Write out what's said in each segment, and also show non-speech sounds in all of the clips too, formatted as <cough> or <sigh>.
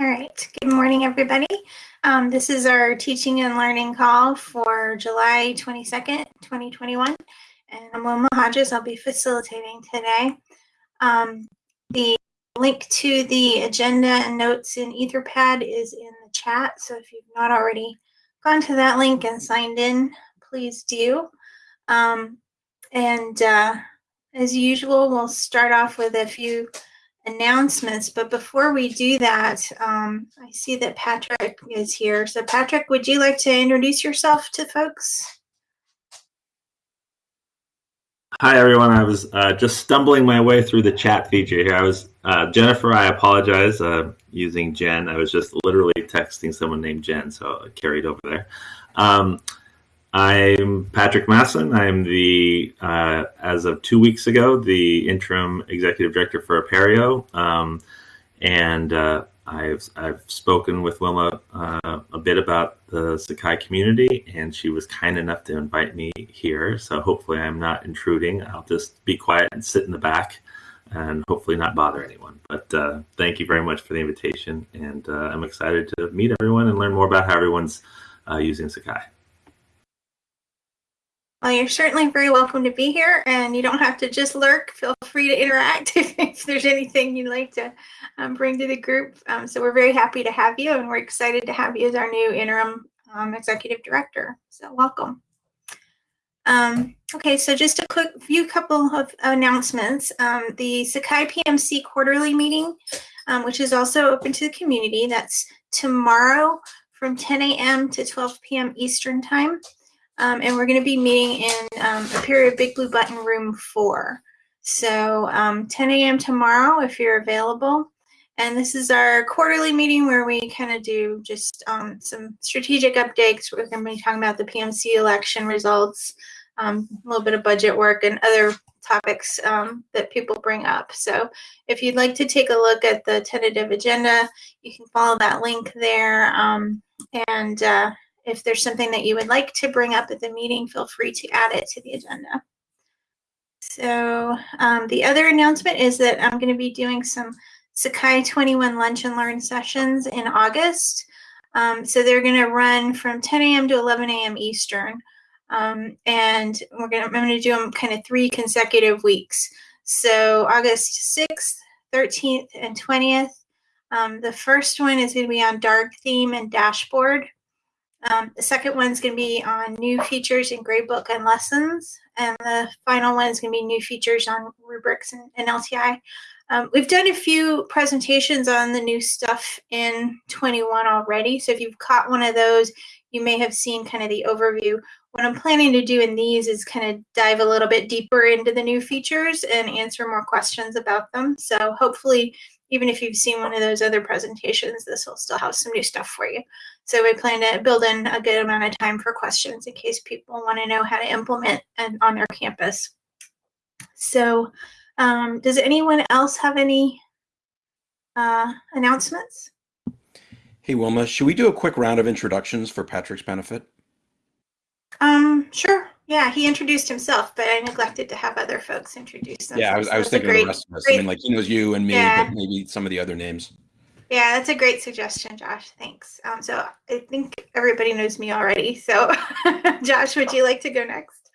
All right, good morning, everybody. Um, this is our teaching and learning call for July 22nd, 2021. And I'm Wilma Hodges, I'll be facilitating today. Um, the link to the agenda and notes in Etherpad is in the chat. So if you've not already gone to that link and signed in, please do. Um, and uh, as usual, we'll start off with a few announcements. But before we do that, um, I see that Patrick is here. So Patrick, would you like to introduce yourself to folks? Hi, everyone. I was uh, just stumbling my way through the chat feature here. I was, uh, Jennifer, I apologize uh, using Jen. I was just literally texting someone named Jen, so I carried over there. Um, I'm Patrick Masson. I'm the, uh, as of two weeks ago, the interim executive director for Apereo. Um, and uh, I've, I've spoken with Wilma uh, a bit about the Sakai community, and she was kind enough to invite me here. So hopefully I'm not intruding. I'll just be quiet and sit in the back and hopefully not bother anyone. But uh, thank you very much for the invitation. And uh, I'm excited to meet everyone and learn more about how everyone's uh, using Sakai. Well, you're certainly very welcome to be here, and you don't have to just lurk. Feel free to interact <laughs> if there's anything you'd like to um, bring to the group. Um, so we're very happy to have you, and we're excited to have you as our new interim um, executive director. So welcome. Um, okay, so just a quick few couple of announcements. Um, the Sakai PMC quarterly meeting, um, which is also open to the community, that's tomorrow from 10 a.m. to 12 p.m. Eastern time. Um, and we're going to be meeting in um, Apereo Big Blue Button Room 4. So um, 10 a.m. tomorrow if you're available. And this is our quarterly meeting where we kind of do just um, some strategic updates. We're going to be talking about the PMC election results, um, a little bit of budget work, and other topics um, that people bring up. So if you'd like to take a look at the tentative agenda, you can follow that link there. and uh, if there's something that you would like to bring up at the meeting, feel free to add it to the agenda. So um, the other announcement is that I'm going to be doing some Sakai 21 Lunch and Learn sessions in August. Um, so they're going to run from 10 a.m. to 11 a.m. Eastern. Um, and we're going to, I'm going to do them kind of three consecutive weeks. So August 6th, 13th, and 20th. Um, the first one is going to be on dark theme and dashboard. Um, the second one's going to be on new features in gradebook and lessons. And the final one is going to be new features on rubrics and, and LTI. Um, we've done a few presentations on the new stuff in 21 already. So if you've caught one of those, you may have seen kind of the overview. What I'm planning to do in these is kind of dive a little bit deeper into the new features and answer more questions about them. So hopefully even if you've seen one of those other presentations, this will still have some new stuff for you. So we plan to build in a good amount of time for questions in case people want to know how to implement and on their campus. So um, does anyone else have any uh, announcements? Hey, Wilma, should we do a quick round of introductions for Patrick's benefit? Um, sure. Yeah, he introduced himself, but I neglected to have other folks introduce themselves. Yeah, I was, I was thinking great, of the rest of us. Great, I mean, like he knows you and me, yeah. but maybe some of the other names. Yeah, that's a great suggestion, Josh. Thanks. Um, so I think everybody knows me already. So, <laughs> Josh, would you like to go next?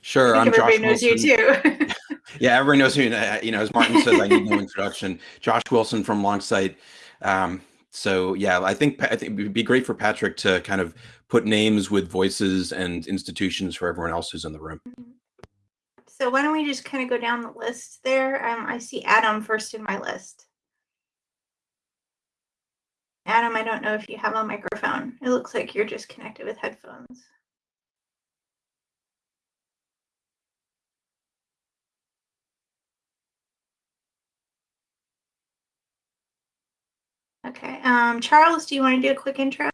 Sure. I am everybody Josh knows Wilson. you too. <laughs> yeah, everyone knows me. Uh, you know, as Martin says, I need no introduction. Josh Wilson from Longsight. Um, so yeah, I think I think it would be great for Patrick to kind of put names with voices and institutions for everyone else who's in the room. Mm-hmm. So why don't we just kind of go down the list there? Um, I see Adam first in my list. Adam, I don't know if you have a microphone. It looks like you're just connected with headphones. Okay. Um, Charles, do you want to do a quick intro?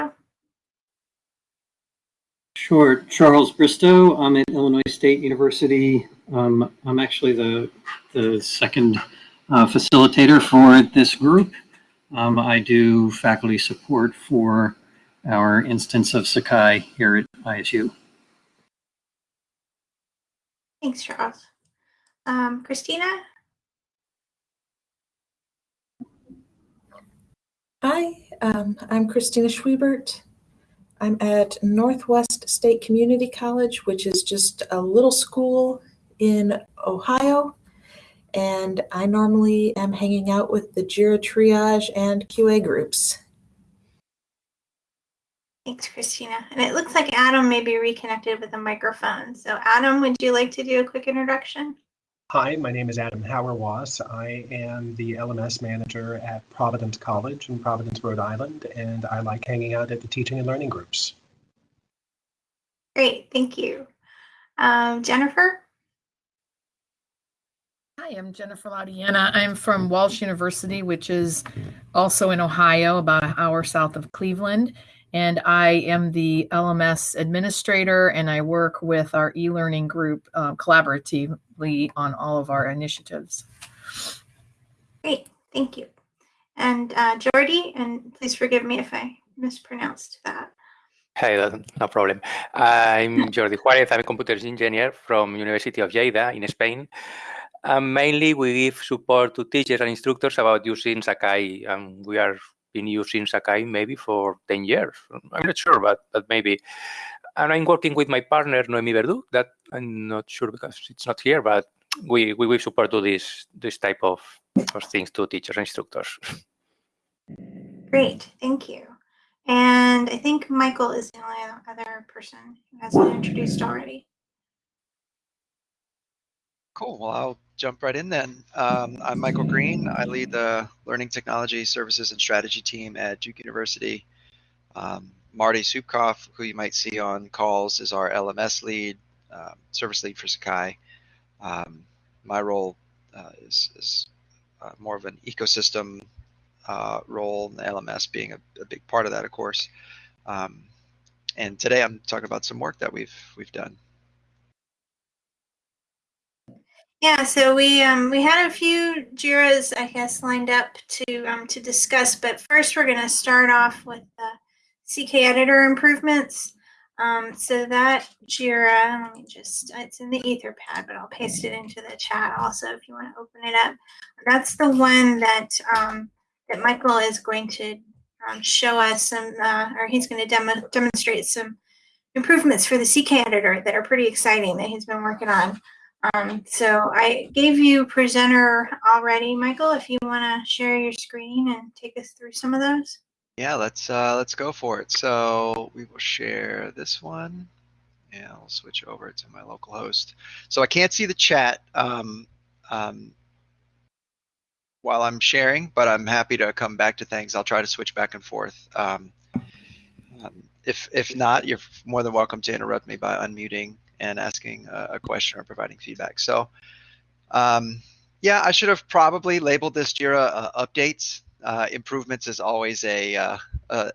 Sure. Charles Bristow. I'm at Illinois State University. Um, I'm actually the, the second uh, facilitator for this group. Um, I do faculty support for our instance of Sakai here at ISU. Thanks, Charles. Um, Christina? Hi, um, I'm Christina Schwiebert. I'm at Northwest State Community College, which is just a little school in Ohio. And I normally am hanging out with the JIRA triage and QA groups. Thanks, Christina. And it looks like Adam may be reconnected with a microphone. So Adam, would you like to do a quick introduction? Hi, my name is Adam Hauerwas. I am the LMS manager at Providence College in Providence, Rhode Island, and I like hanging out at the teaching and learning groups. Great, thank you. Um, Jennifer? Hi, I'm Jennifer Laudiana. I'm from Walsh University, which is also in Ohio, about an hour south of Cleveland. And I am the LMS administrator, and I work with our e learning group uh, collaboratively on all of our initiatives. Great, thank you. And uh, Jordi, and please forgive me if I mispronounced that. Hey, no problem. I'm <laughs> Jordi Juarez. I'm a computer engineer from University of Lleida in Spain. And mainly, we give support to teachers and instructors about using Sakai, and we are been using Sakai maybe for 10 years. I'm not sure, but, but maybe. And I'm working with my partner, Noemi Verdu, that I'm not sure because it's not here, but we, we will support to this, this type of, of things to teachers and instructors. Great, thank you. And I think Michael is the only other person who hasn't introduced already. Cool. Well, I'll jump right in then. Um, I'm Michael Green. I lead the Learning Technology Services and Strategy team at Duke University. Um, Marty Supkoff, who you might see on calls, is our LMS lead, uh, service lead for Sakai. Um, my role uh, is, is uh, more of an ecosystem uh, role, and LMS being a, a, big part of that, of course. Um, and today I'm talking about some work that we've we've done. Yeah, so we um, we had a few Jiras, I guess, lined up to um, to discuss, but first we're going to start off with the CK editor improvements. Um, so that Jira, let me just, it's in the Etherpad, but I'll paste it into the chat also if you want to open it up. That's the one that um, that Michael is going to um, show us some, uh, or he's going to demo demonstrate some improvements for the CK editor that are pretty exciting that he's been working on. Um, so I gave you presenter already, Michael, if you want to share your screen and take us through some of those. Yeah, let's uh, let's go for it. So we will share this one. and I'll switch over to my local host. So I can't see the chat um, um, while I'm sharing, but I'm happy to come back to things. I'll try to switch back and forth. Um, um if if not, you're more than welcome to interrupt me by unmuting and asking a, question or providing feedback. So um, yeah, I should have probably labeled this Jira uh, updates. Uh, improvements is always a, uh, a,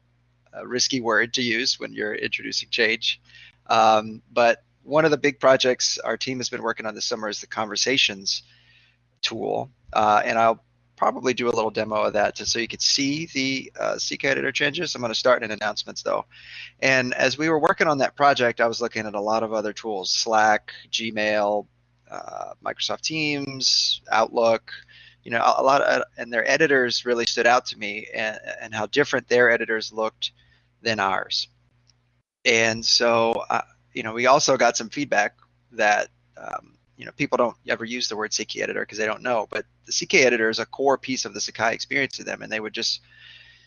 a, risky word to use when you're introducing change. Um, but one of the big projects our team has been working on this summer is the conversations tool. Uh, and I'll probably do a little demo of that just so you could see the uh, CK editor changes. I'm going to start in announcements though. And as we were working on that project, I was looking at a lot of other tools, Slack, Gmail, uh, Microsoft Teams, Outlook, you know, a lot of, and their editors really stood out to me and, and how different their editors looked than ours. And so, uh, you know, we also got some feedback that um, you know people don't ever use the word CK editor because they don't know, but the CK editor is a core piece of the Sakai experience to them, and they would just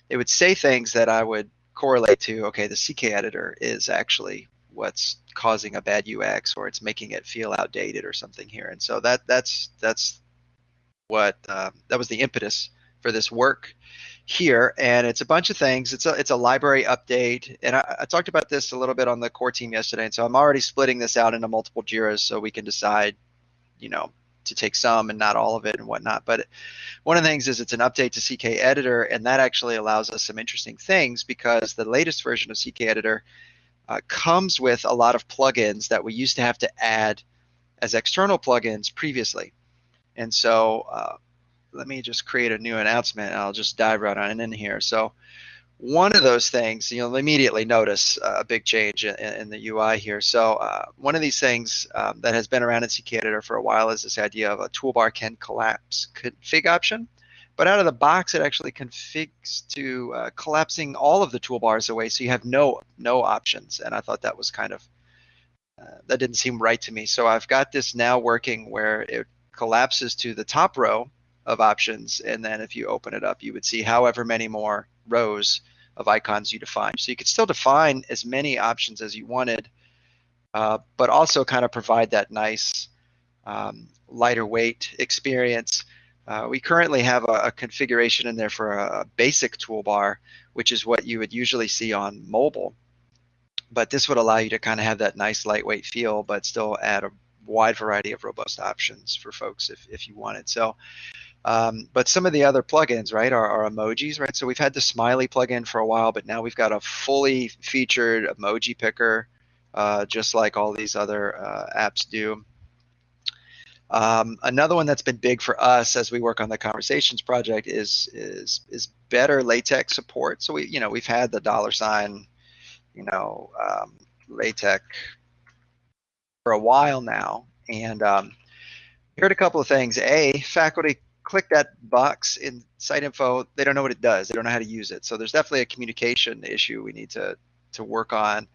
they would say things that I would correlate to. Okay, the CK editor is actually what's causing a bad UX, or it's making it feel outdated or something here, and so that that's that's what uh, that was the impetus for this work here and it's a bunch of things. It's a it's a library update and I, I, talked about this a little bit on the core team yesterday and so i'm already splitting this out into multiple jiras so we can decide you know to take some and not all of it and whatnot. But one of the things is it's an update to ck editor and that actually allows us some interesting things because the latest version of ck editor uh, comes with a lot of plugins that we used to have to add as external plugins previously. And so uh, let me just create a new announcement. I'll just dive right on in here. So one of those things, you'll immediately notice a big change in, in the UI here. So uh, one of these things um, that has been around in CK Editor for a while is this idea of a toolbar can collapse config option. But out of the box, it actually configs to uh, collapsing all of the toolbars away, so you have no no options. And I thought that was kind of uh, that didn't seem right to me. So I've got this now working where it collapses to the top row of options, and then if you open it up, you would see however many more rows of icons you define. So you could still define as many options as you wanted, uh, but also kind of provide that nice um, lighter weight experience. Uh, we currently have a, a, configuration in there for a basic toolbar, which is what you would usually see on mobile. But this would allow you to kind of have that nice lightweight feel, but still add a wide variety of robust options for folks if, if you wanted. So um, but some of the other plugins, right, are, are, emojis, right? So we've had the Smiley plugin for a while, but now we've got a fully featured emoji picker, uh, just like all these other uh, apps do. Um, another one that's been big for us as we work on the conversations project is is is better LaTeX support. So we, you know, we've had the dollar sign, you know, um, LaTeX for a while now, and um, heard a couple of things. A, faculty click that box in site info, they don't know what it does. They don't know how to use it. So there's definitely a communication issue we need to to work on,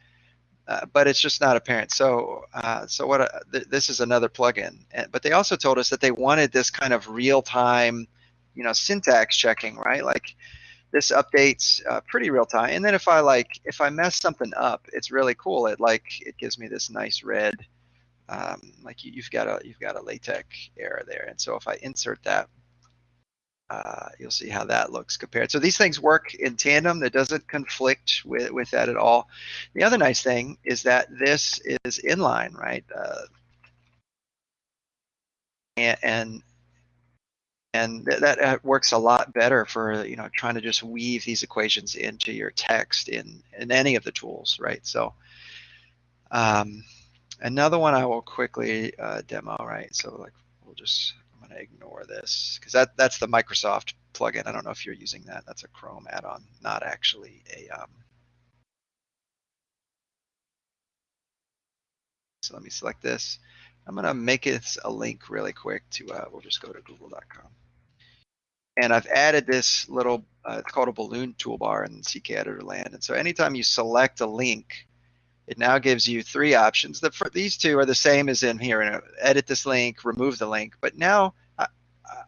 uh, but it's just not apparent. So uh, so what? Uh, th this is another plugin, but they also told us that they wanted this kind of real time, you know, syntax checking, right? Like this updates uh, pretty real time. And then if I like if I mess something up, it's really cool. It like it gives me this nice red. Um, like you, have got a you've got a LaTeX error there, and so if I insert that, uh, you'll see how that looks compared. So these things work in tandem. That doesn't conflict with, with that at all. The other nice thing is that this is inline, right? Uh, and and, that uh, works a lot better for you know trying to just weave these equations into your text in in any of the tools, right? So um, another one I will quickly uh, demo, right? So like we'll just I'm to ignore this because that that's the Microsoft plugin. I don't know if you're using that. That's a Chrome add-on, not actually a. Um... So let me select this. I'm going to make it a link really quick to. Uh, we'll just go to google.com. And I've added this little. Uh, it's called a balloon toolbar in CK Editor land. And so anytime you select a link, it now gives you three options. The, these two are the same as in here. Edit this link, remove the link. But now I,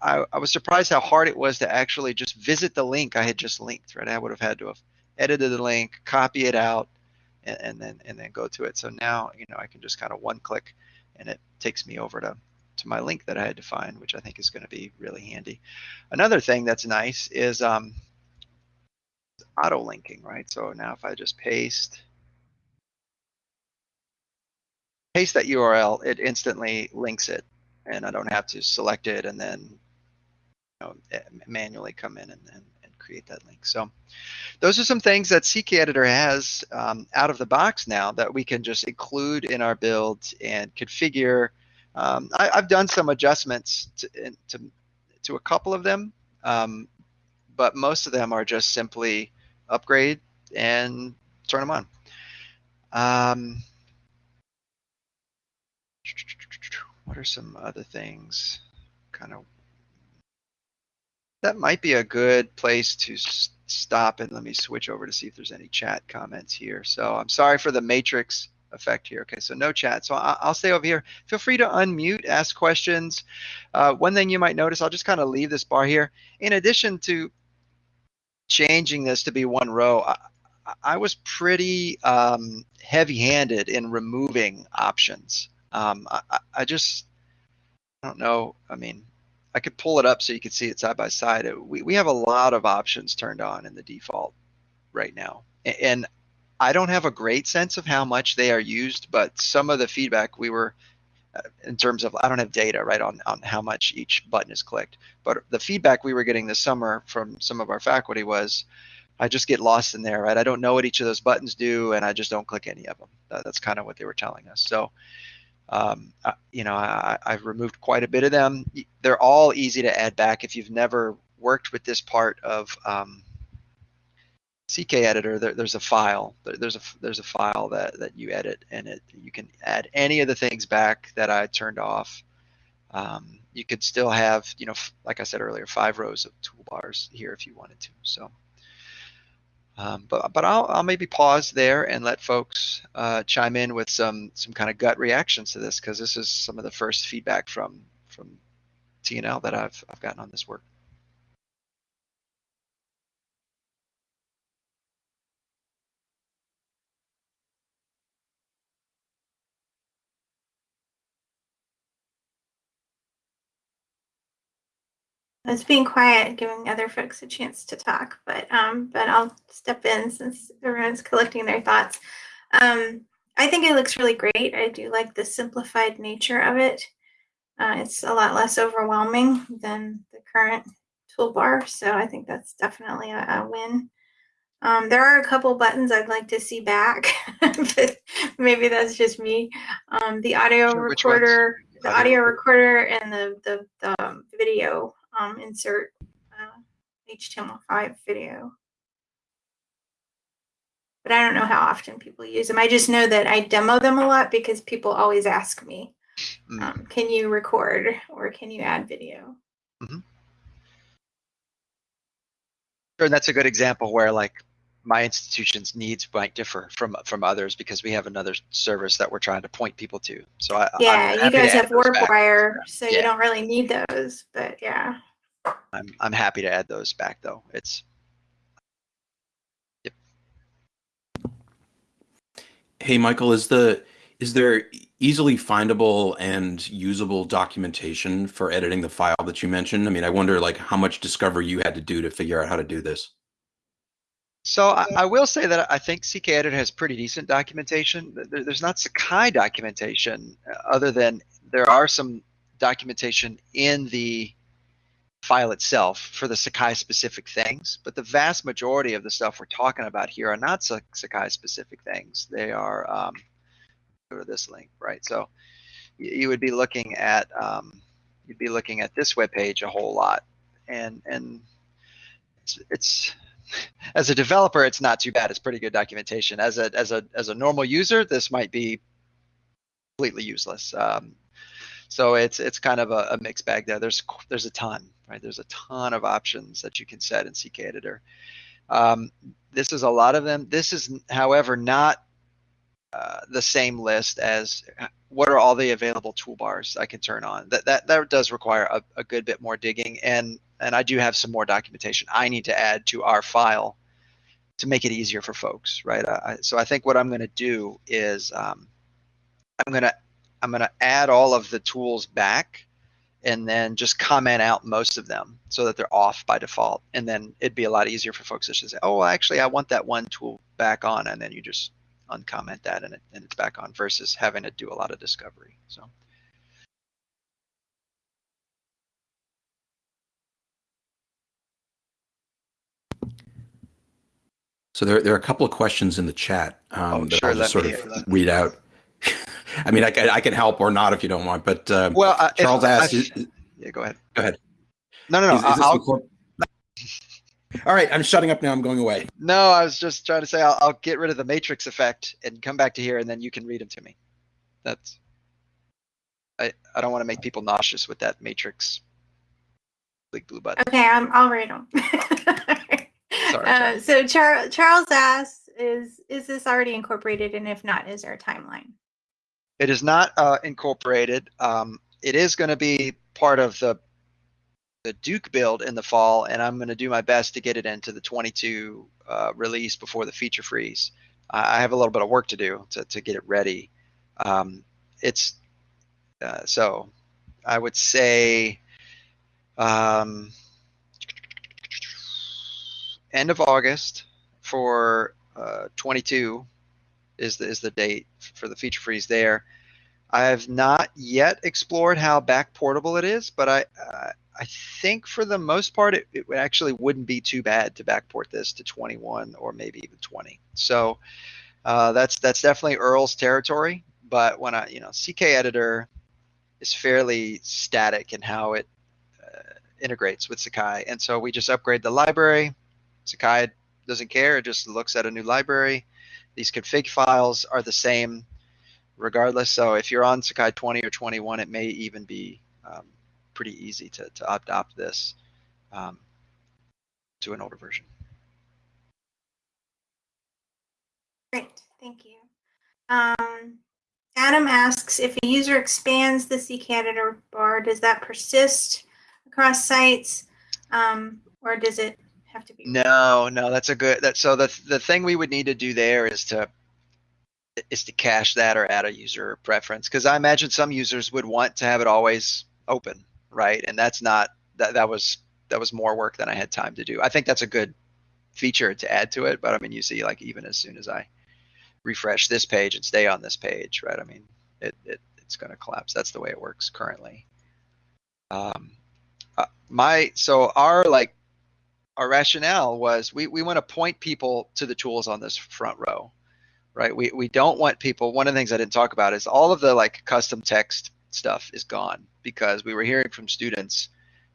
I, I, was surprised how hard it was to actually just visit the link I had just linked. Right, I would have had to have edited the link, copy it out, and, and then and then go to it. So now you know I can just kind of one click, and it takes me over to to my link that I had defined, which I think is going to be really handy. Another thing that's nice is um, auto linking, right? So now if I just paste paste that URL, it instantly links it, and I don't have to select it and then you know, manually come in and, and, and, create that link. So those are some things that CK Editor has um, out of the box now that we can just include in our build and configure. Um, I, have done some adjustments to, to, to, a couple of them, um, but most of them are just simply upgrade and turn them on. Um, what are some other things? Kind of that might be a good place to stop and let me switch over to see if there's any chat comments here. So I'm sorry for the matrix effect here. Okay, so no chat. So I'll stay over here. Feel free to unmute, ask questions. Uh, one thing you might notice, I'll just kind of leave this bar here. In addition to changing this to be one row, I, I was pretty um, heavy-handed in removing options. Um, I, I just, I don't know. I mean, I could pull it up so you could see it side by side. We, we have a lot of options turned on in the default right now. And I don't have a great sense of how much they are used, but some of the feedback we were, uh, in terms of, I don't have data right on, on how much each button is clicked, but the feedback we were getting this summer from some of our faculty was, I just get lost in there, right? I don't know what each of those buttons do, and I just don't click any of them. That's kind of what they were telling us. So um, you know, I, have removed quite a bit of them. They're all easy to add back. If you've never worked with this part of um, CK Editor, there, there's a file. There's a there's a file that that you edit, and it you can add any of the things back that I turned off. um, you could still have, you know, like I said earlier, five rows of toolbars here if you wanted to. So, um, but but I'll, I'll maybe pause there and let folks uh, chime in with some some kind of gut reactions to this because this is some of the first feedback from from TNL that I've I've gotten on this work. I was being quiet, giving other folks a chance to talk, but um, but I'll step in since everyone's collecting their thoughts. Um, I think it looks really great. I do like the simplified nature of it. Uh, it's a lot less overwhelming than the current toolbar, so I think that's definitely a, a win. Um, there are a couple buttons I'd like to see back, <laughs> but maybe that's just me. Um, the audio Sure, recorder, the Audio audio recorder, and the the, the um, video um, insert uh, HTML5 video. But I don't know how often people use them. I just know that I demo them a lot because people always ask me, Mm. um, "Can you record or can you add video?" Sure, and that's a good example where like my institution's needs might differ from from others because we have another service that we're trying to point people to. So I, Yeah, you guys have. WarpWire, so Yeah. you don't really need those. But yeah. I'm I'm happy to add those back though. It's Hey, Michael, is the is there easily findable and usable documentation for editing the file that you mentioned? I mean, I wonder like how much discovery you had to do to figure out how to do this. So I, I will say that I think CKEdit has pretty decent documentation. There, there's not Sakai documentation uh, other than there are some documentation in the file itself for the Sakai specific things, but the vast majority of the stuff we're talking about here are not Sakai specific things. They are, um, go to this link, right? So you, would be looking at, um, you'd be looking at this web page a whole lot and, and it's, it's <laughs> as a developer, it's not too bad. It's pretty good documentation. As a as a as a normal user, this might be completely useless. Um, so it's it's kind of a, a mixed bag there. There's there's a ton, right? There's a ton of options that you can set in CK Editor. Um, this is a lot of them. This is, however, not uh, the same list as what are all the available toolbars I can turn on. That that that does require a, a good bit more digging, and and I do have some more documentation I need to add to our file to make it easier for folks, right? I, so I think what I'm going to do is um, I'm going to I'm going to add all of the tools back and then just comment out most of them so that they're off by default. And then it'd be a lot easier for folks to just say, oh, actually, I want that one tool back on. And then you just uncomment that and, it, and it's back on versus having to do a lot of discovery. So. So there, there are a couple of questions in the chat um, Oh, that sure, I'll just sort of read out. I mean, I can, I can help or not if you don't want, but um, Well, uh, Charles I- asked, is, Yeah, go ahead. Go ahead. No, no, no. is- is this I'll, All right, I'm shutting up now. I'm going away. no, I was just trying to say I'll, I'll get rid of the matrix effect and come back to here, and then you can read them to me. That's. I I don't want to make people nauseous with that matrix. Big blue button. Okay, I'm, I'll read them. <laughs> Sorry, uh, so Char- Charles asks, "Is is this already incorporated? And if not, is there a timeline?" It is not uh, incorporated. Um, it is going to be part of the the Duke build in the fall, and I'm going to do my best to get it into the 22 uh, release before the feature freeze. I have a little bit of work to do to, to get it ready. Um, it's uh, so I would say um, end of August for uh, 22 is the, is the date for the feature freeze there. I have not yet explored how back portable it is, but I uh, I think for the most part it, it actually wouldn't be too bad to backport this to 21 or maybe even 20. So uh, that's that's definitely Earle's territory. But when I you know CK Editor is fairly static in how it uh, integrates with Sakai, and so we just upgrade the library. Sakai doesn't care; it just looks at a new library. These config files are the same regardless. So if you're on Sakai 20 or 21, it may even be um, pretty easy to, to adopt this um, to an older version. Great, thank you. Um, Adam asks if a user expands the CK Editor bar, does that persist across sites, um, or does it have to be? No, no, that's a good. That so the the thing we would need to do there is to is to cache that or add a user preference because I imagine some users would want to have it always open, right? And that's not that that was that was more work than I had time to do. I think that's a good feature to add to it, but I mean, you see, like even as soon as I refresh this page and stay on this page, right? I mean, it, it it's going to collapse. That's the way it works currently. Um, uh, my so our like our rationale was we we want to point people to the tools on this front row, right? We we don't want people. One of the things I didn't talk about is all of the like custom text stuff is gone because we were hearing from students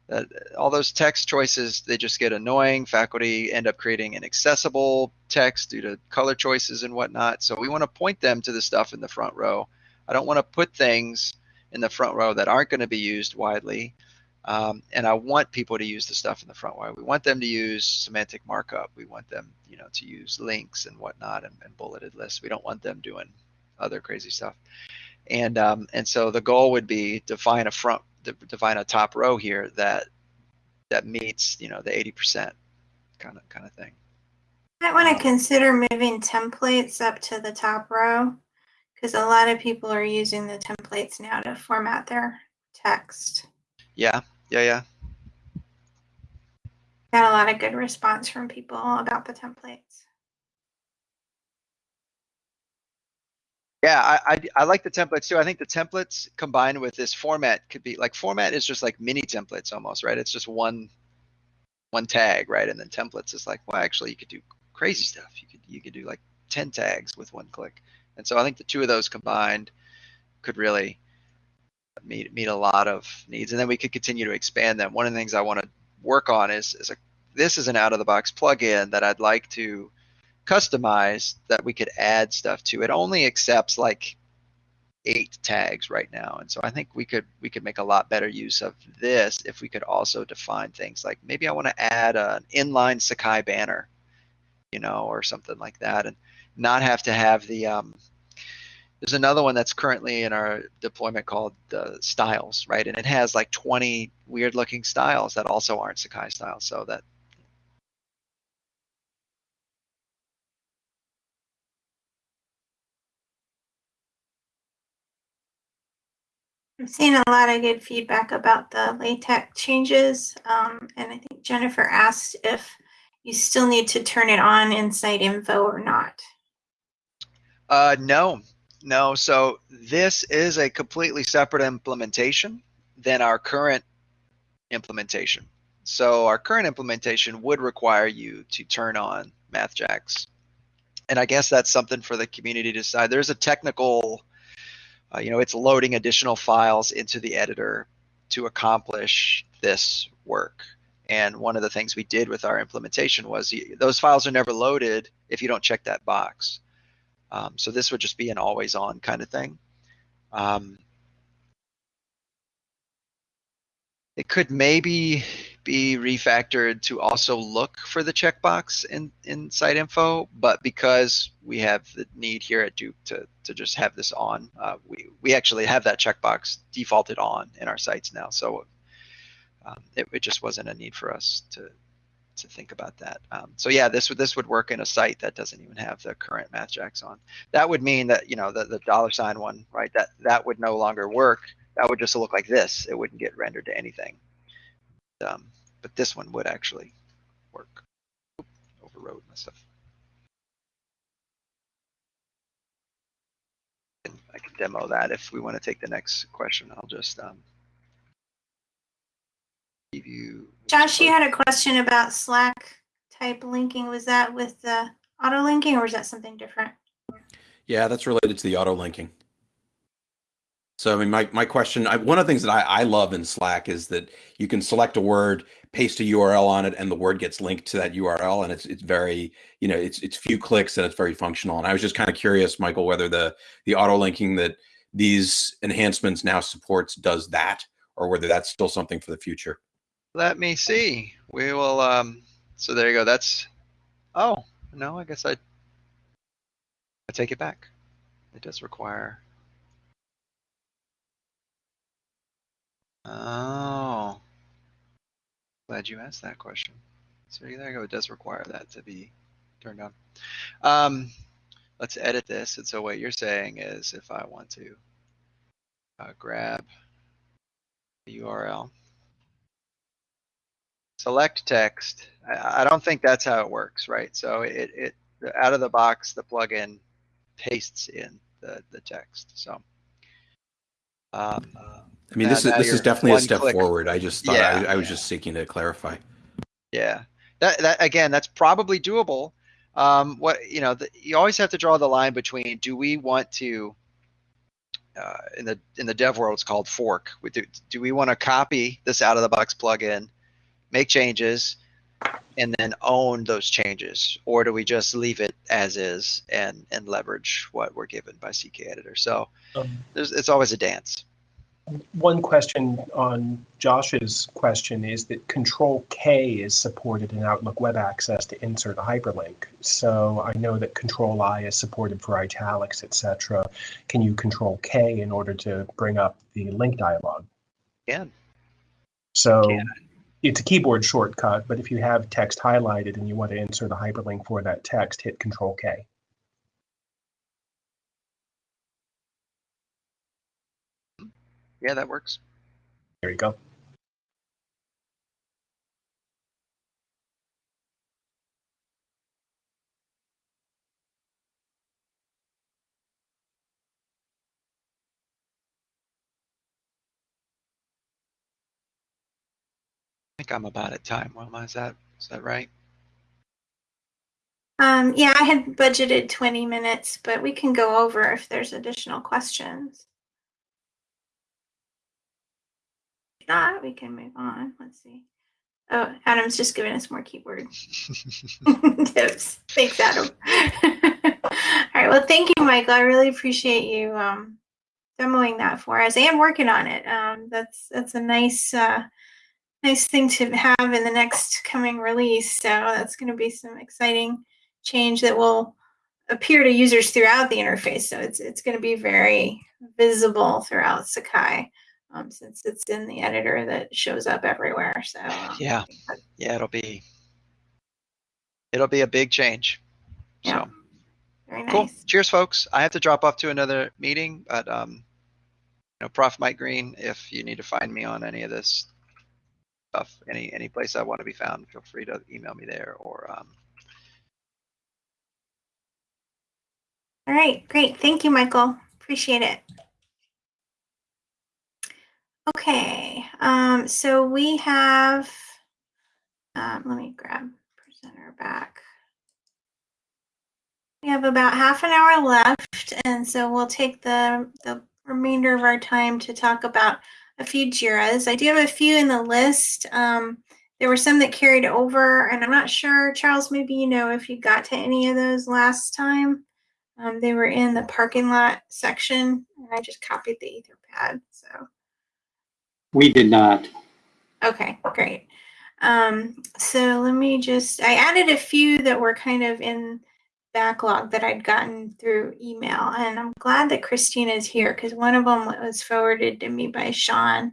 that all those text choices they just get annoying faculty end up creating inaccessible text due to color choices and whatnot so we want to point them to the stuff in the front row i don't want to put things in the front row that aren't going to be used widely um, and i want people to use the stuff in the front row we want them to use semantic markup. We want them you know to use links and whatnot and, and bulleted lists. We don't want them doing other crazy stuff. And um, and so the goal would be to find a front define a top row here that that meets you know the 80% kind of kind of thing. I want to consider moving templates up to the top row because a lot of people are using the templates now to format their text. yeah yeah yeah. Got a lot of good response from people about the templates. yeah I, I i like the templates too. I think the templates combined with this format could be like format is just like mini templates almost right? It's just one one tag right? And then templates is like well actually you could do crazy stuff. You could you could do like 10 tags with one click. And so i think the two of those combined could really meet meet a lot of needs and then we could continue to expand them. One of the things i want to work on is is a this is an out of the box plugin that i'd like to customize that we could add stuff to. It only accepts like eight tags right now and so i think we could we could make a lot better use of this if we could also define things like maybe i want to add an inline sakai banner you know or something like that and not have to have the um, there's another one that's currently in our deployment called the styles right and it has like 20 weird looking styles that also aren't sakai styles so that I'm seeing a lot of good feedback about the LaTeX changes. Um, and I think Jennifer asked if you still need to turn it on in site info or not. Uh, no, no. So this is a completely separate implementation than our current implementation. So our current implementation would require you to turn on MathJax. And I guess that's something for the community to decide. There's a technical, uh, you know, it's loading additional files into the editor to accomplish this work. And one of the things we did with our implementation was those files are never loaded if you don't check that box. Um, so this would just be an always on kind of thing. Um, it could maybe be refactored to also look for the checkbox in, in site info, but because we have the need here at Duke to, to just have this on, uh, we, we actually have that checkbox defaulted on in our sites now. So um, it, it just wasn't a need for us to, to think about that. Um, so yeah, this would this would work in a site that doesn't even have the current MathJax on. That would mean that you know the, the dollar sign one, right? That that would no longer work. That would just look like this. It wouldn't get rendered to anything. Um, but this one would actually work. Oop, overrode myself. I can demo that if we want to take the next question. I'll just um, give you. Josh, you had a question about Slack type linking. Was that with the auto linking or is that something different? Yeah, that's related to the auto linking. So, I mean, my, my question, I, one of the things that I, I love in Slack is that you can select a word, paste a URL on it, and the word gets linked to that URL. And it's, it's very, you know, it's, it's few clicks and it's very functional. And I was just kind of curious, Michael, whether the, the auto linking that these enhancements now supports does that, or whether that's still something for the future. Let me see. We will, um, so there you go. That's, oh, no, I guess I, I take it back. It does require. Oh. Glad you asked that question. So there you go. It does require that to be turned on. Um, let's edit this. And so what you're saying is if I want to uh, grab the URL, select text. I, don't think that's how it works, right? So it, it out of the box, the plugin pastes in the, the text. So um, I mean, Now- this is this is definitely a step click. forward. I just thought Yeah, I, I was yeah. just seeking to clarify. Yeah, that that again, that's probably doable. Um, what you know, the, you always have to draw the line between do we want to uh, in the in the dev world, it's called fork. We do, do we want to copy this out of the box plugin, make changes, and then own those changes, or do we just leave it as is and and leverage what we're given by CK Editor? So Um, there's it's always a dance. One question on Josh's question is that Control K is supported in Outlook Web Access to insert a hyperlink. So I know that Control I is supported for italics, etc. Can you Control K in order to bring up the link dialog? Again, So Can. It's a keyboard shortcut, but if you have text highlighted and you want to insert a hyperlink for that text, hit Control K. yeah, that works. There you go. Think I'm about at time. Well, is that is that right? Um, yeah, I had budgeted 20 minutes, but we can go over if there's additional questions. If not, we can move on. Let's see. Oh, Adam's just giving us more keyboard <laughs> <laughs> tips. Thanks, Adam. <laughs> All right. Well, thank you, Michael. I really appreciate you um, demoing that for us and working on it. Um, that's that's a nice uh, nice thing to have in the next coming release. So that's going to be some exciting change that will appear to users throughout the interface. So it's it's going to be very visible throughout Sakai. Um, since it's in the editor that shows up everywhere. So um, Yeah, yeah, it'll be it'll be a big change. Yeah. So very nice. cool. Cheers, folks. I have to drop off to another meeting, but um, you know, Prof. Mike Green, if you need to find me on any of this stuff, any any place I want to be found, feel free to email me there or um, All right, great. Thank you, Michael. Appreciate it. Okay, um, so we have, um, let me grab presenter back. We have about half an hour left, and so we'll take the, the remainder of our time to talk about a few JIRAs. I do have a few in the list. Um, there were some that carried over, and I'm not sure, Charles, maybe you know if you got to any of those last time. Um, they were in the parking lot section, and I just copied the Etherpad. So, We did not. okay, great. Um, so let me just, I added a few that were kind of in backlog that I'd gotten through email, and I'm glad that Christina is here because one of them was forwarded to me by Sean.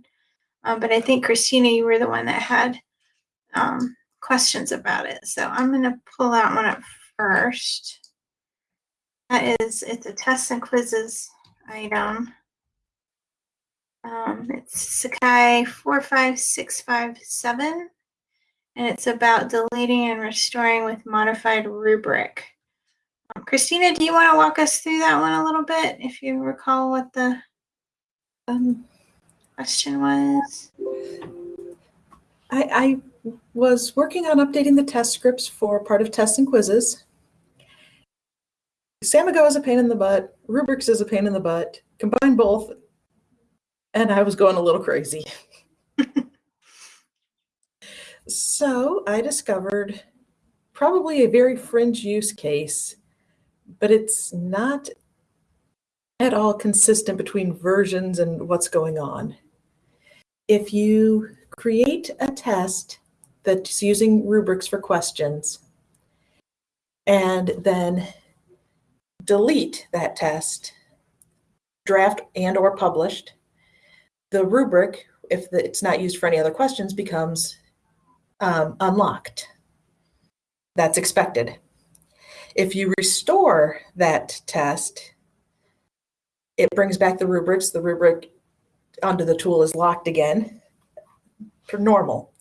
Um, but I think Christina, you were the one that had um, questions about it. So I'm going to pull out one up first. That is, it's a tests and quizzes item. Um, it's Sakai 45657, and it's about deleting and restoring with modified rubric. Um, Christina, do you want to walk us through that one a little bit, if you recall what the Um, question was? I, I was working on updating the test scripts for part of tests and quizzes. Samigo is a pain in the butt. Rubrics is a pain in the butt. Combine both, and I was going a little crazy. <laughs> so I discovered probably a very fringe use case, but it's not at all consistent between versions and what's going on. if you create a test that's using rubrics for questions and then delete that test, draft and or published, the rubric, if it's not used for any other questions, becomes um, unlocked. That's expected. If you restore that test, it brings back the rubrics. The rubric onto the tool is locked again for normal.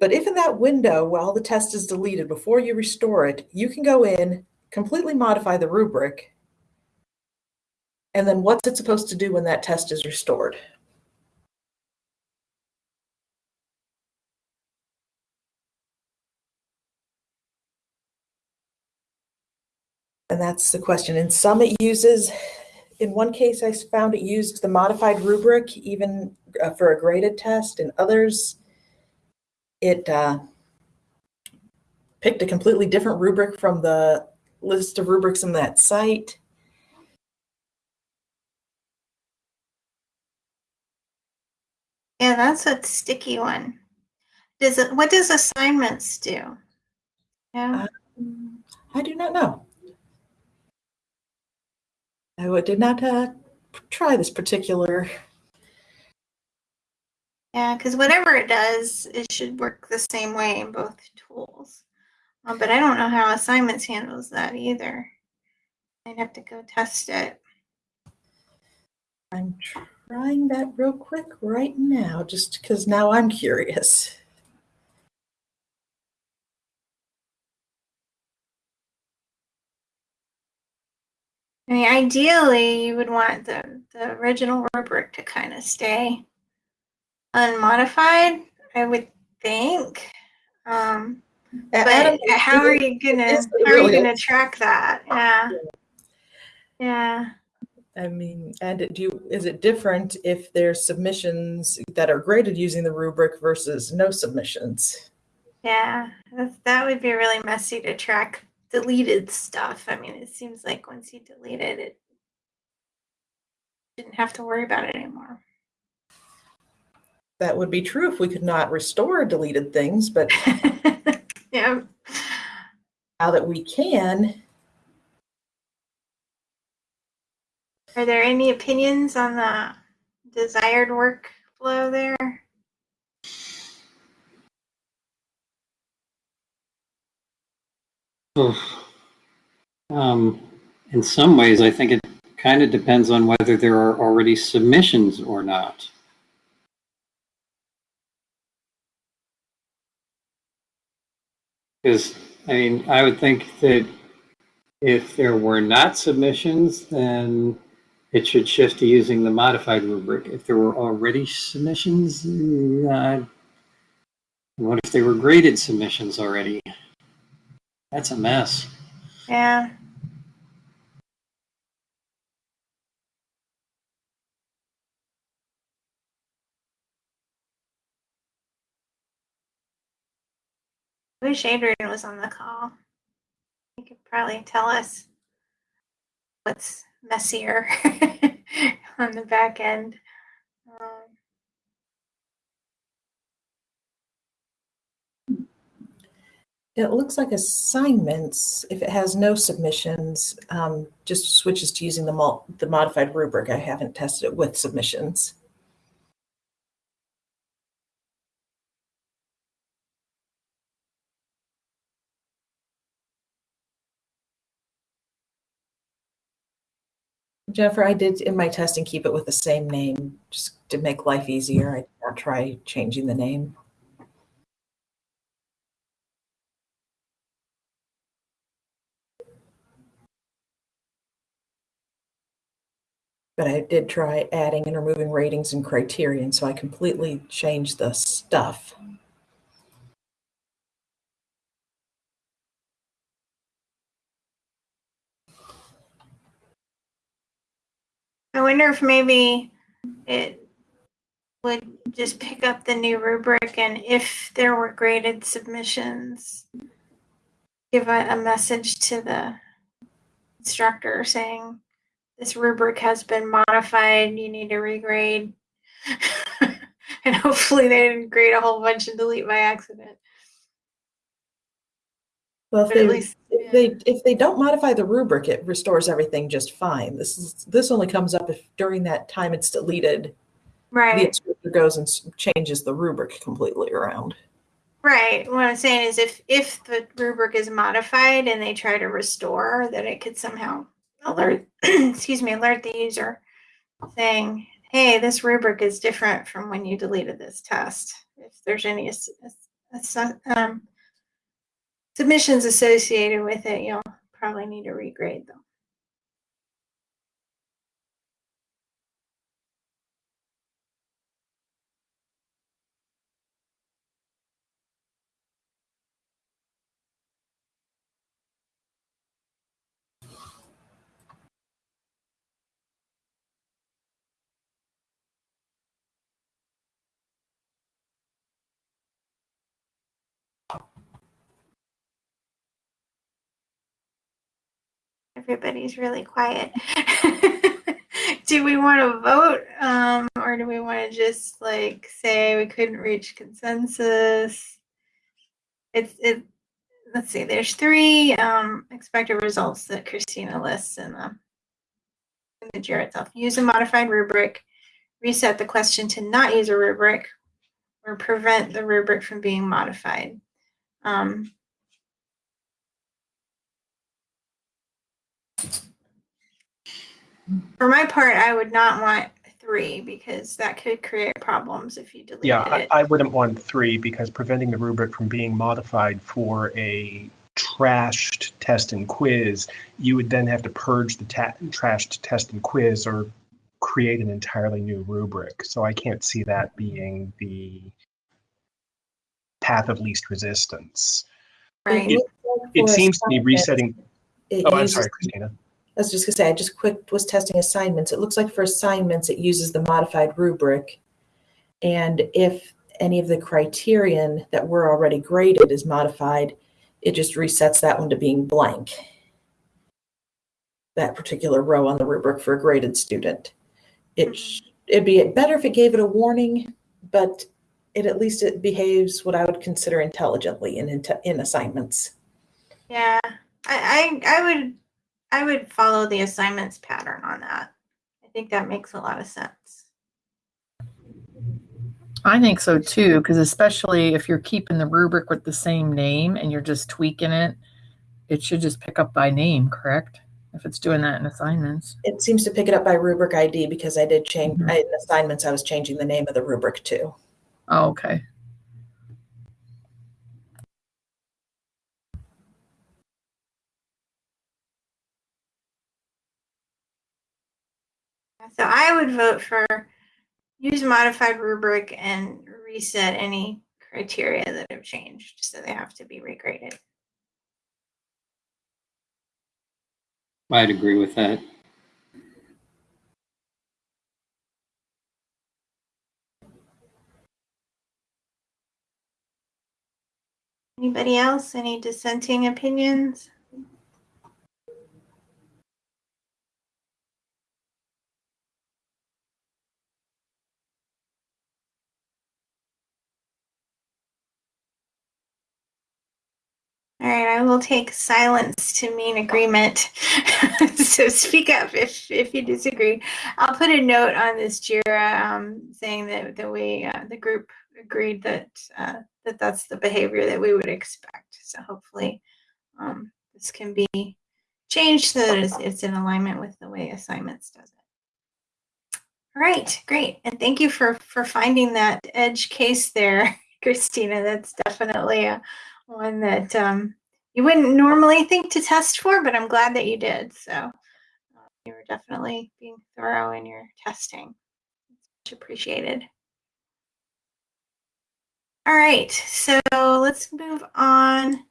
But if in that window, while the test is deleted, before you restore it, you can go in, completely modify the rubric, and then what's it supposed to do when that test is restored? And that's the question. In some, it uses, in one case, I found it used the modified rubric even uh, for a graded test. In others, it uh, picked a completely different rubric from the list of rubrics in that site. Yeah, that's a sticky one. Does it, what does assignments do? Yeah, Um, I do not know. I did not uh, try this particular. yeah, because whatever it does, it should work the same way in both tools. Um, but I don't know how assignments handles that either. I'd have to go test it. I'm trying that real quick right now, just because now I'm curious. I mean, ideally, you would want the, the original rubric to kind of stay unmodified, I would think. Um, but Adam, how are you gonna how are you gonna track that? Yeah. Yeah. I mean, and do you, is it different if there's submissions that are graded using the rubric versus no submissions? Yeah. That, that would be really messy to track deleted stuff. I mean, it seems like once you delete it, it didn't have to worry about it anymore. That would be true if we could not restore deleted things, but <laughs> yeah. now that we can, Are there any opinions on the desired workflow there? Um, in some ways, I think it kind of depends on whether there are already submissions or not. Because, I mean, I would think that if there were not submissions, then it should shift to using the modified rubric. If there were already submissions, uh, what if they were graded submissions already? That's a mess. Yeah. I wish Adrian was on the call. He could probably tell us what's messier <laughs> on the back end. Um, it looks like assignments, if it has no submissions, um, just switches to using the mul- the modified rubric. I haven't tested it with submissions. Jennifer, I did in my testing keep it with the same name just to make life easier. I did not try changing the name. But I did try adding and removing ratings and criterion, so I completely changed the stuff. I wonder if maybe it would just pick up the new rubric and if there were graded submissions, give a, a message to the instructor saying this rubric has been modified, you need to regrade. <laughs> and hopefully they didn't grade a whole bunch and delete by accident. Well, if But they, least, if yeah. they, if they don't modify the rubric, it restores everything just fine. This is, this only comes up if during that time it's deleted, Right. the instructor goes and changes the rubric completely around. right. What I'm saying is if, if the rubric is modified and they try to restore, that it could somehow alert, <clears throat> excuse me, alert the user saying, hey, this rubric is different from when you deleted this test. If there's any um, submissions associated with it, you'll probably need to regrade them. Everybody's really quiet. <laughs> do we want to vote um, or do we want to just like say we couldn't reach consensus? It's it. Let's see. There's three um, expected results that Christina lists in the in the JIRA itself. Use a modified rubric, reset the question to not use a rubric, or prevent the rubric from being modified. Um, For my part, I would not want three because that could create problems if you deleted Yeah, I, it. I wouldn't want three because preventing the rubric from being modified for a trashed test and quiz, you would then have to purge the ta- trashed test and quiz or create an entirely new rubric. So I can't see that being the path of least resistance. right. It It seems to be assignments, resetting. It Oh, I'm sorry, Christina. I was just gonna say, I just quick was testing assignments. It looks like for assignments, it uses the modified rubric. And if any of the criterion that were already graded is modified, it just resets that one to being blank. That particular row on the rubric for a graded student. It, mm-hmm. sh- it'd be better if it gave it a warning, but it, at least it behaves what I would consider intelligently in, in assignments. Yeah, I, I, I would, I would follow the assignments pattern on that. I think that makes a lot of sense. I think so too, because especially if you're keeping the rubric with the same name and you're just tweaking it, it should just pick up by name, correct? If it's doing that in assignments. It seems to pick it up by rubric ID because I did change, Mhm. I- in assignments, I was changing the name of the rubric too. Oh, okay. So I would vote for use modified rubric and reset any criteria that have changed, so they have to be regraded. I'd agree with that. Anybody else? Any dissenting opinions? All right, I will take silence to mean agreement. <laughs> so speak up if if you disagree. I'll put a note on this Jira um, saying that that we uh, the group agreed that uh, that that's the behavior that we would expect. So hopefully um, this can be changed so that it's, it's in alignment with the way assignments does it. All right, great, and thank you for for finding that edge case there, <laughs> Christina. That's definitely a one that um, you wouldn't normally think to test for, but I'm glad that you did. So uh, you were definitely being thorough in your testing. It's much appreciated. All right, so let's move on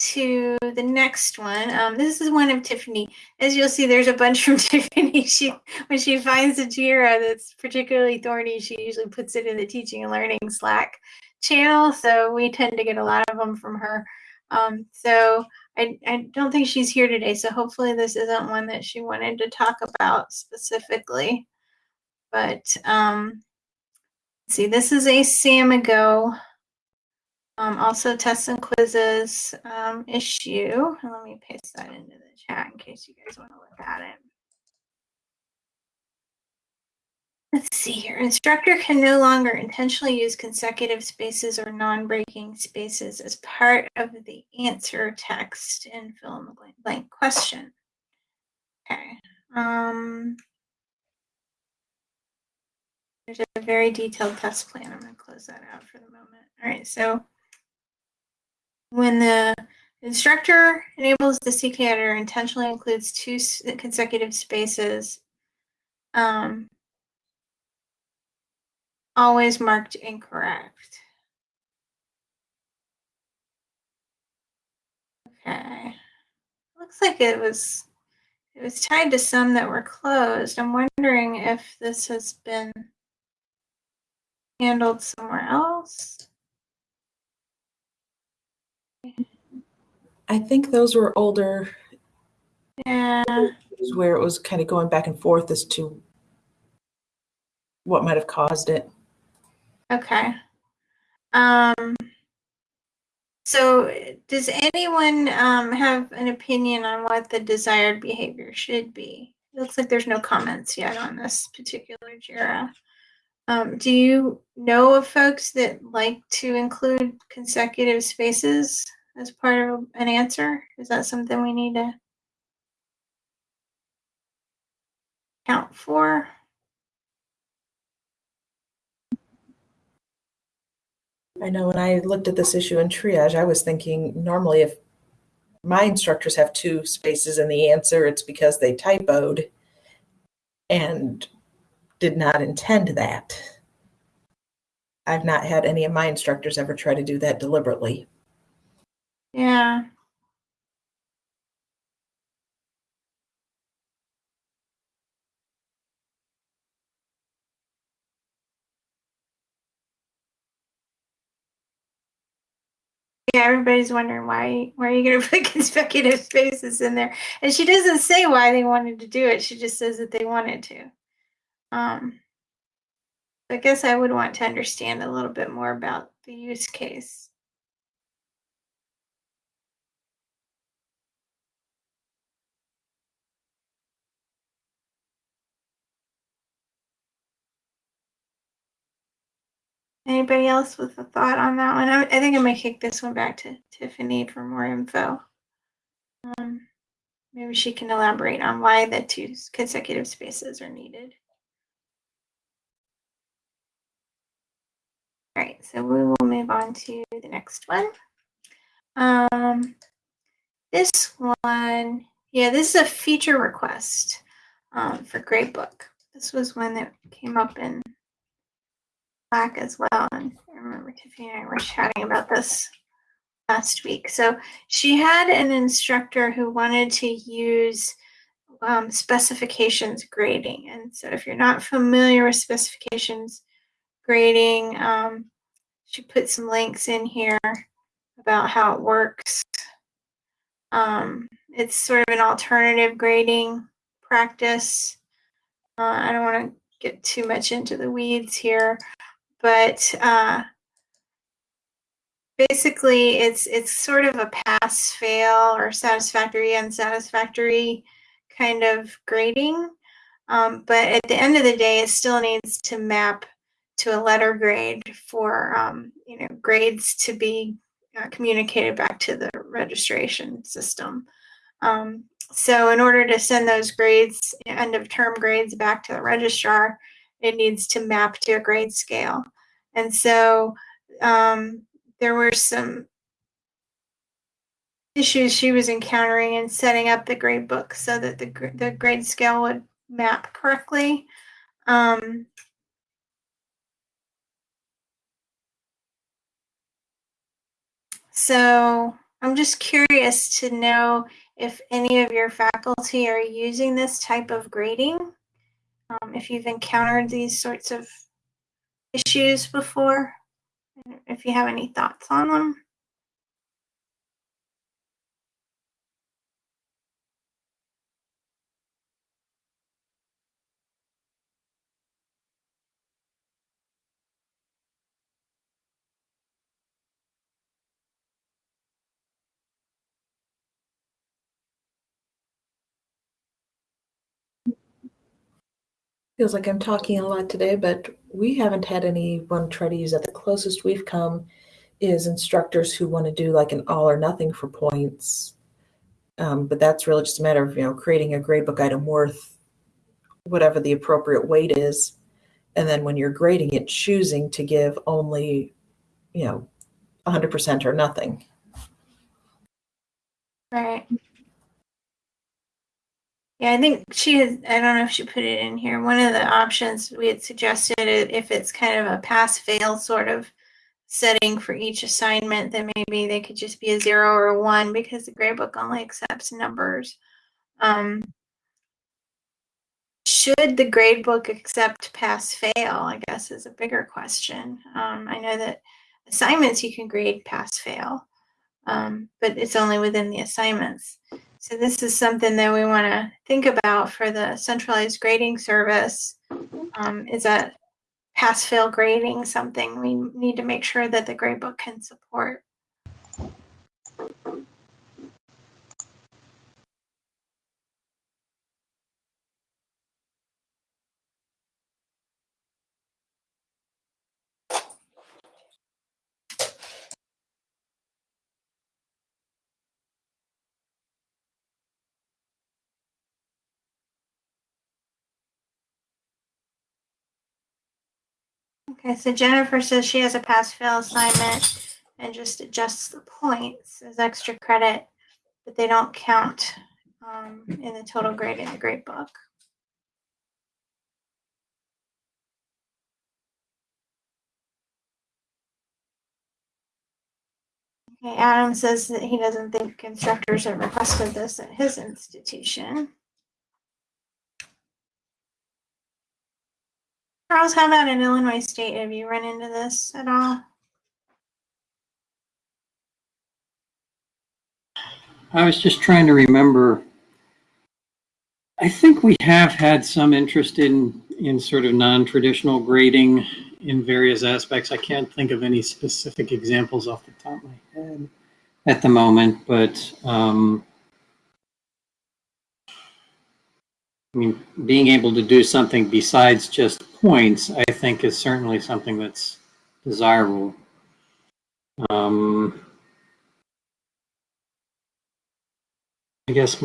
to the next one. Um, this is one of Tiffany. As you'll see, there's a bunch from <laughs> Tiffany. She when she finds a Jira that's particularly thorny, she usually puts it in the teaching and learning Slack channel. So we tend to get a lot of them from her. Um, so I, I don't think she's here today. So hopefully this isn't one that she wanted to talk about specifically. But um, see, this is a Samigo. Um, also tests and quizzes um, issue. Let me paste that into the chat in case you guys want to look at it. Let's see here. Instructor can no longer intentionally use consecutive spaces or non-breaking spaces as part of the answer text in fill in the blank, blank question. Okay. Um, there's a very detailed test plan. I'm going to close that out for the moment. All right. So when the instructor enables the CK editor intentionally includes two consecutive spaces, um, always marked incorrect. Okay. Looks like it was it was tied to some that were closed. I'm wondering if this has been handled somewhere else. I think those were older Yeah. where it was kind of going back and forth as to what might have caused it. Okay. Um, so does anyone um, have an opinion on what the desired behavior should be? It looks like there's no comments yet on this particular JIRA. Um, do you know of folks that like to include consecutive spaces as part of an answer? Is that something we need to count for? I know when I looked at this issue in triage, I was thinking normally if my instructors have two spaces in the answer, it's because they typoed and did not intend that. I've not had any of my instructors ever try to do that deliberately. Yeah. Yeah, everybody's wondering why why are you gonna <laughs> put consecutive spaces in there? And she doesn't say why they wanted to do it. She just says that they wanted to. Um, I guess I would want to understand a little bit more about the use case. Anybody else with a thought on that one? I, I think I'm gonna kick this one back to Tiffany for more info. Um, maybe she can elaborate on why the two consecutive spaces are needed. All right, so we will move on to the next one. Um, this one, yeah, this is a feature request um, for Gradebook. This was one that came up in Slack as well. And I remember Tiffany and I were chatting about this last week. So she had an instructor who wanted to use um, specifications grading. And so if you're not familiar with specifications grading, um, she put some links in here about how it works. Um, it's sort of an alternative grading practice. Uh, I don't want to get too much into the weeds here, but uh, basically it's it's sort of a pass fail or satisfactory unsatisfactory kind of grading. Um, but at the end of the day it still needs to map to a letter grade for um, you know grades to be uh, communicated back to the registration system. Um, so in order to send those grades end of term grades back to the registrar it needs to map to a grade scale. And so um, there were some issues she was encountering in setting up the grade book so that the, the grade scale would map correctly. Um, so I'm just curious to know if any of your faculty are using this type of grading um, if you've encountered these sorts of issues before, if you have any thoughts on them. Feels like I'm talking a lot today, but we haven't had anyone try to use that. The closest we've come is instructors who want to do like an all or nothing for points. Um, but that's really just a matter of, you know, creating a gradebook item worth whatever the appropriate weight is. And then when you're grading it, choosing to give only, you know, 100% or nothing. Right. Yeah, I think she had, I don't know if she put it in here. One of the options we had suggested if it's kind of a pass fail sort of setting for each assignment, then maybe they could just be a zero or a one because the gradebook only accepts numbers. Um, should the gradebook accept pass fail? I guess is a bigger question. Um, I know that assignments you can grade pass fail, um, but it's only within the assignments. So this is something that we want to think about for the centralized grading service. Um, is that pass fail grading something we need to make sure that the gradebook can support? Okay, so Jennifer says she has a pass fail assignment and just adjusts the points as extra credit, but they don't count um, in the total grade in the grade book. Okay, Adam says that he doesn't think instructors have requested this at his institution. Charles, how about in Illinois State? Have you run into this at all? I was just trying to remember. I think we have had some interest in, in sort of non-traditional grading in various aspects. I can't think of any specific examples off the top of my head at the moment, but um, I mean, being able to do something besides just points, I think is certainly something that's desirable. Um, I guess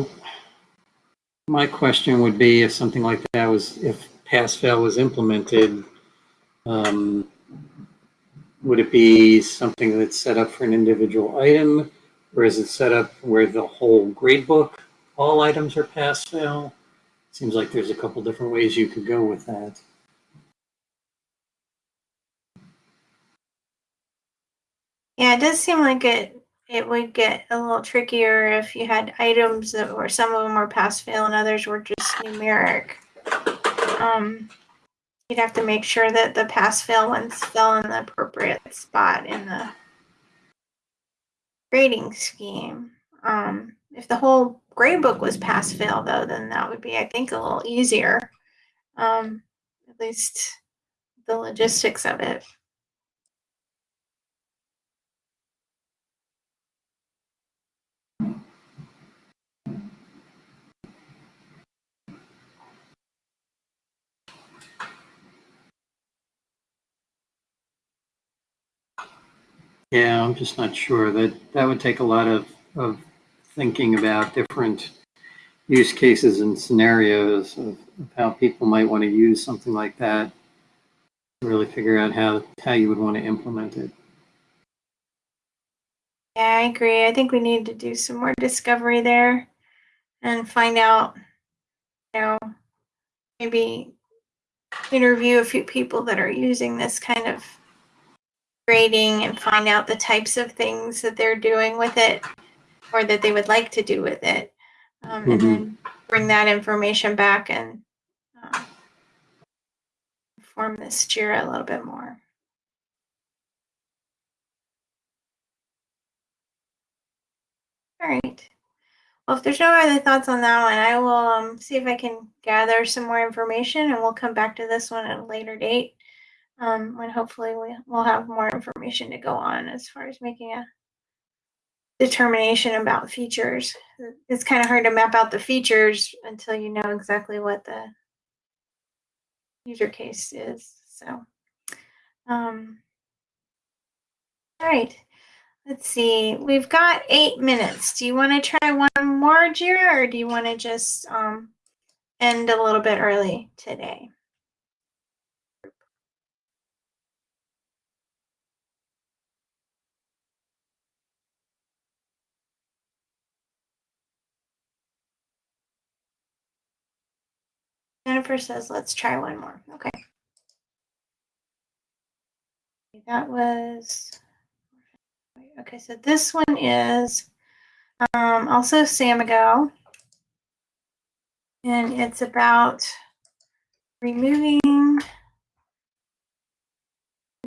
my question would be if something like that was, if pass-fail was implemented, um, would it be something that's set up for an individual item? Or is it set up where the whole grade book, all items are pass-fail? Seems like there's a couple different ways you could go with that. Yeah, it does seem like it it would get a little trickier if you had items that were some of them were pass fail and others were just numeric. Um, you'd have to make sure that the pass fail ones fell in the appropriate spot in the grading scheme. Um, if the whole grade book was pass fail though, then that would be I think a little easier. Um, at least the logistics of it. Yeah, I'm just not sure. That, that would take a lot of, of thinking about different use cases and scenarios of, of how people might want to use something like that. Really figure out how, how you would want to implement it. Yeah, I agree. I think we need to do some more discovery there and find out, you know, maybe interview a few people that are using this kind of grading and find out the types of things that they're doing with it or that they would like to do with it. Um, and Mhm. then bring that information back and uh, form this JIRA a little bit more. All right. Well, if there's no other thoughts on that one, I will um, see if I can gather some more information and we'll come back to this one at a later date um, when hopefully we, we'll have more information to go on as far as making a determination about features. It's kind of hard to map out the features until you know exactly what the user case is. So, um, all right. Let's see. We've got eight minutes. Do you want to try one more, Jira, or do you want to just um, end a little bit early today? Jennifer says, let's try one more. Okay. That was, okay, so this one is um, also Samigo. And it's about removing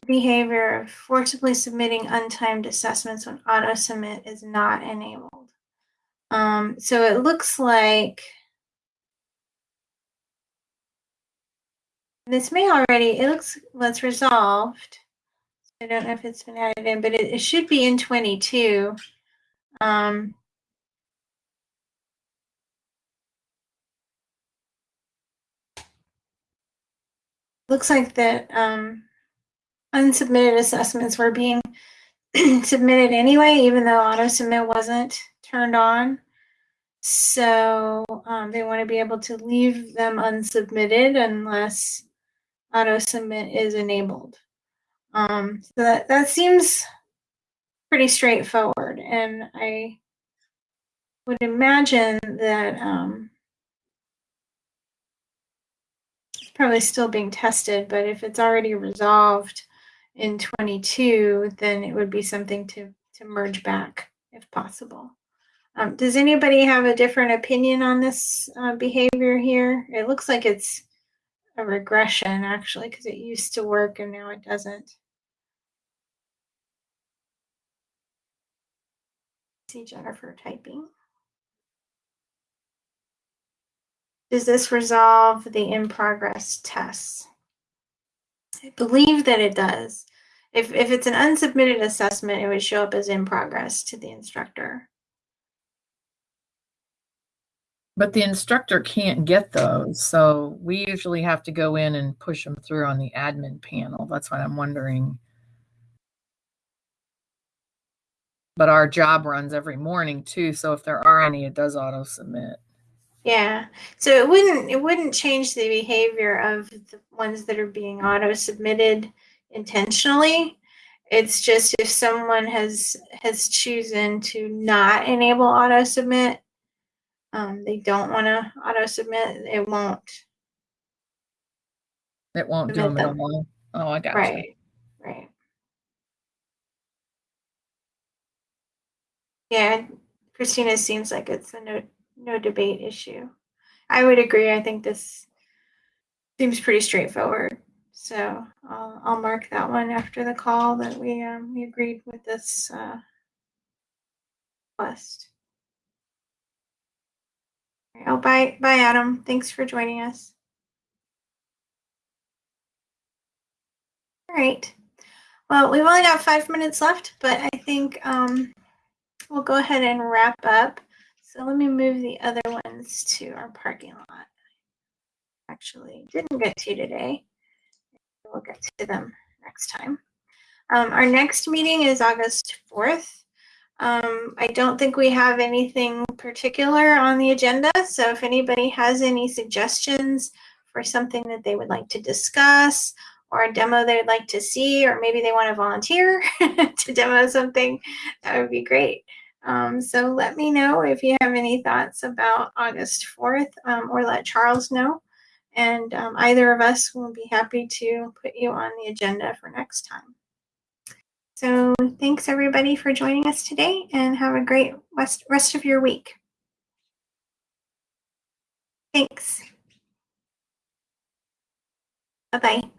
behavior of forcibly submitting untimed assessments when auto submit is not enabled. Um, so it looks like this may already, it looks, well, it's resolved. I don't know if it's been added in, but it, it should be in 22. Um, looks like that um, unsubmitted assessments were being <clears throat> submitted anyway, even though auto submit wasn't turned on. So um, they want to be able to leave them unsubmitted unless auto submit is enabled. Um, so that, that seems pretty straightforward. And I would imagine that um, it's probably still being tested, but if it's already resolved in 22, then it would be something to, to merge back if possible. Um, does anybody have a different opinion on this uh, behavior here? It looks like it's a regression actually because it used to work and now it doesn't. See Jennifer typing. Does this resolve the in progress tests? I believe that it does. If, if it's an unsubmitted assessment, it would show up as in progress to the instructor. But the instructor can't get those, so we usually have to go in and push them through on the admin panel. That's what I'm wondering. But our job runs every morning too, so if there are any, it does auto submit. Yeah. So it wouldn't it wouldn't change the behavior of the ones that are being auto submitted intentionally. It's just if someone has has chosen to not enable auto submit, um, they don't want to auto submit, it won't. It won't do them at them. all. Oh, I got you. Right. Right. Yeah, Christina seems like it's a no no debate issue. I would agree. I think this seems pretty straightforward. So I'll, I'll mark that one after the call that we um, we agreed with this uh, request. Oh, bye, bye, Adam. Thanks for joining us. All right. Well, we've only got five minutes left, but I think um, we'll go ahead and wrap up. So let me move the other ones to our parking lot. Actually, didn't get to today. We'll get to them next time. Um, our next meeting is August 4th. Um, I don't think we have anything particular on the agenda. So if anybody has any suggestions for something that they would like to discuss or a demo they'd like to see, or maybe they want to volunteer <laughs> to demo something, that would be great. Um, so let me know if you have any thoughts about August 4th um, or let Charles know. And um, either of us will be happy to put you on the agenda for next time. So thanks everybody for joining us today and have a great rest, rest of your week. Thanks. Bye-bye.